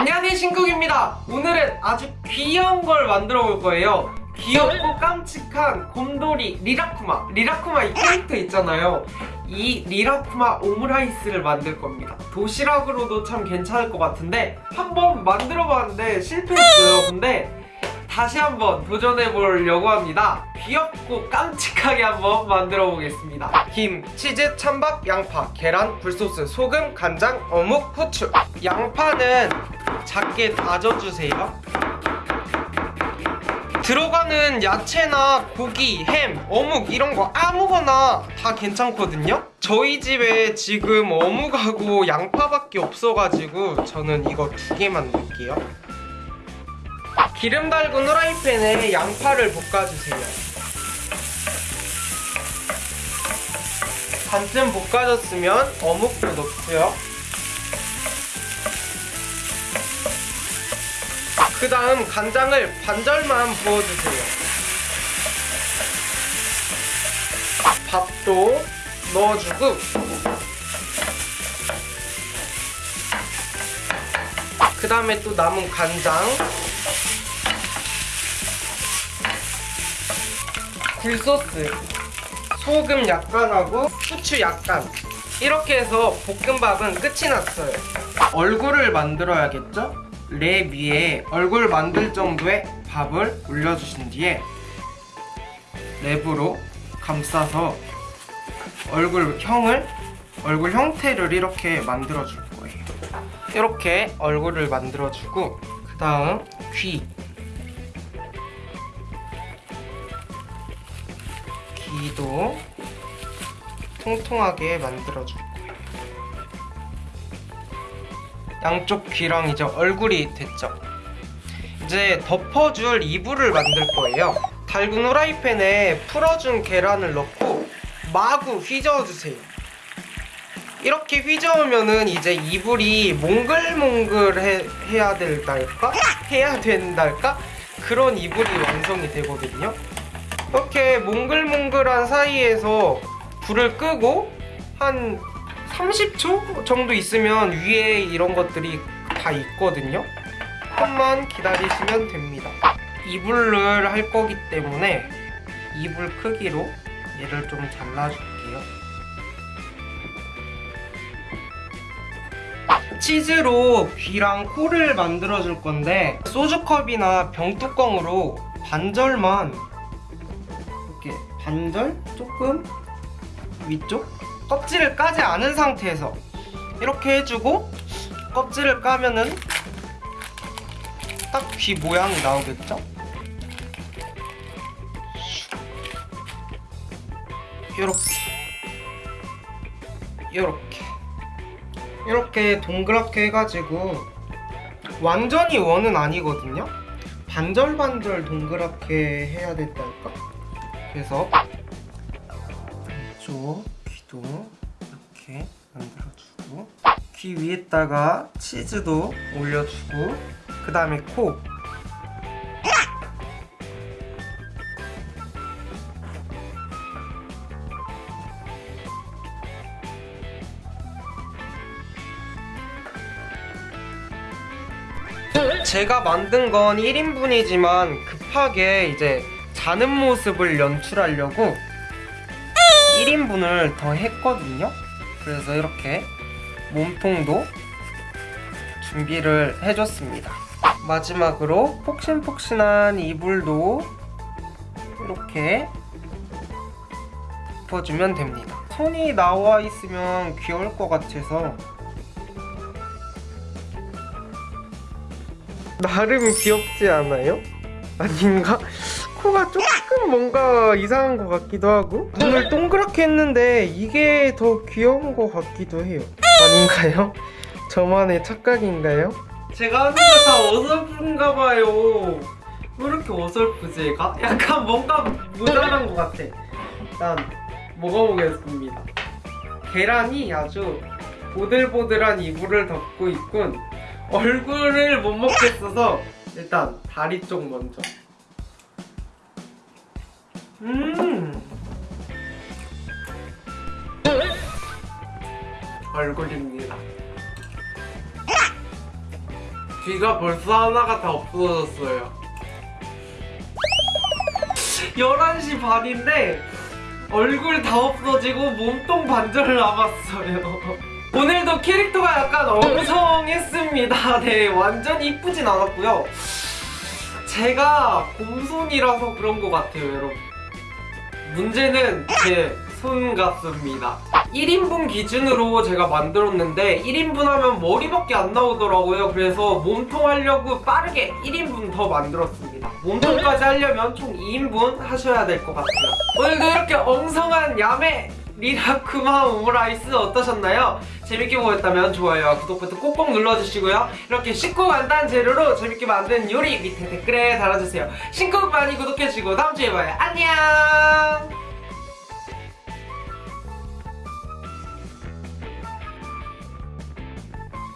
안녕하세요 신국입니다. 오늘은 아주 귀여운 걸 만들어 볼 거예요. 귀엽고 깜찍한 곰돌이 리라쿠마. 리라쿠마 이 캐릭터 있잖아요. 이 리라쿠마 오므라이스를 만들 겁니다. 도시락으로도 참 괜찮을 것 같은데 한번 만들어 봤는데 실패했어요. 근데 다시 한번 도전해 보려고 합니다. 귀엽고 깜찍하게 한번 만들어 보겠습니다. 김, 치즈, 찬밥, 양파, 계란, 굴소스, 소금, 간장, 어묵, 후추. 양파는 작게 다져주세요. 들어가는 야채나 고기, 햄, 어묵 이런 거 아무거나 다 괜찮거든요. 저희 집에 지금 어묵하고 양파밖에 없어가지고 저는 이거 두 개만 넣을게요. 기름 달군 후라이팬에 양파를 볶아주세요. 반쯤 볶아졌으면 어묵도 넣고요 그 다음 간장을 반절만 부어주세요. 밥도 넣어주고 그 다음에 또 남은 간장. 굴소스 소금 약간 하고 후추 약간. 이렇게 해서 볶음밥은 끝이 났어요. 얼굴을 만들어야겠죠? 랩 위에 얼굴 만들 정도의 밥을 올려주신 뒤에 랩으로 감싸서 얼굴형을 얼굴 형태를 이렇게 만들어 줄 거예요. 이렇게 얼굴을 만들어 주고 그 다음 귀. 귀도 통통하게 만들어 줄 양쪽 귀랑 이제 얼굴이 됐죠 이제 덮어줄 이불을 만들 거예요 달군 후라이팬에 풀어준 계란을 넣고 마구 휘저어주세요 이렇게 휘저으면은 이제 이불이 몽글몽글해야 된달까? 해야 된달까? 그런 이불이 완성이 되거든요 이렇게 몽글몽글한 사이에서 불을 끄고 한 30초 정도 있으면 위에 이런 것들이 다 있거든요. 조금만 기다리시면 됩니다. 이불을 할 거기 때문에 이불 크기로 얘를 좀 잘라줄게요. 치즈로 귀랑 코를 만들어 줄 건데 소주컵이나 병뚜껑으로 반절만 이렇게 반절? 조금? 위쪽 껍질을 까지 않은 상태에서 이렇게 해주고 껍질을 까면은 딱 귀 모양이 나오겠죠? 요렇게 요렇게 이렇게 동그랗게 해가지고 완전히 원은 아니거든요? 반절반절 동그랗게 해야 된달까? 그래서 이쪽 귀도 이렇게 만들어주고 귀 위에다가 치즈도 올려주고 그 다음에 코. 제가 만든 건 1인분이지만 급하게 이제 자는 모습을 연출하려고 1인분을 더 했거든요 그래서 이렇게 몸통도 준비를 해줬습니다 마지막으로 폭신폭신한 이불도 이렇게 덮어주면 됩니다 손이 나와 있으면 귀여울 것 같아서 나름 귀엽지 않아요? 아닌가? 코가 조금 뭔가 이상한 것 같기도 하고 눈을 동그랗게 했는데 이게 더 귀여운 것 같기도 해요. 아닌가요? 저만의 착각인가요? 제가 하는 거다 어설픈가 봐요. 왜 이렇게 어설프지? 약간 뭔가 모자란 것 같아. 일단 먹어보겠습니다. 계란이 아주 보들보들한 이불을 덮고 있군. 얼굴을 못 먹겠어서 일단 다리 쪽 먼저 음. 얼굴입니다. 귀가 벌써 하나가 다 없어졌어요. 11시 반인데 얼굴 다 없어지고 몸통 반절 남았어요. 오늘도 캐릭터가 약간 엉성했습니다. 네 완전 이쁘진 않았고요. 제가 곰손이라서 그런 것 같아요 여러분 문제는 제 손 같습니다. 1인분 기준으로 제가 만들었는데 1인분 하면 머리밖에 안 나오더라고요. 그래서 몸통 하려고 빠르게 1인분 더 만들었습니다. 몸통까지 하려면 총 2인분 하셔야 될 것 같아요 오늘도 이렇게 엉성한 야매 리라쿠마 오므라이스 어떠셨나요? 재밌게 보셨다면 좋아요와 구독 버튼 꼭꼭 눌러주시고요. 이렇게 쉽고 간단한 재료로 재밌게 만든 요리 밑에 댓글에 달아주세요. 신곡 많이 구독해주시고 다음주에 봐요. 안녕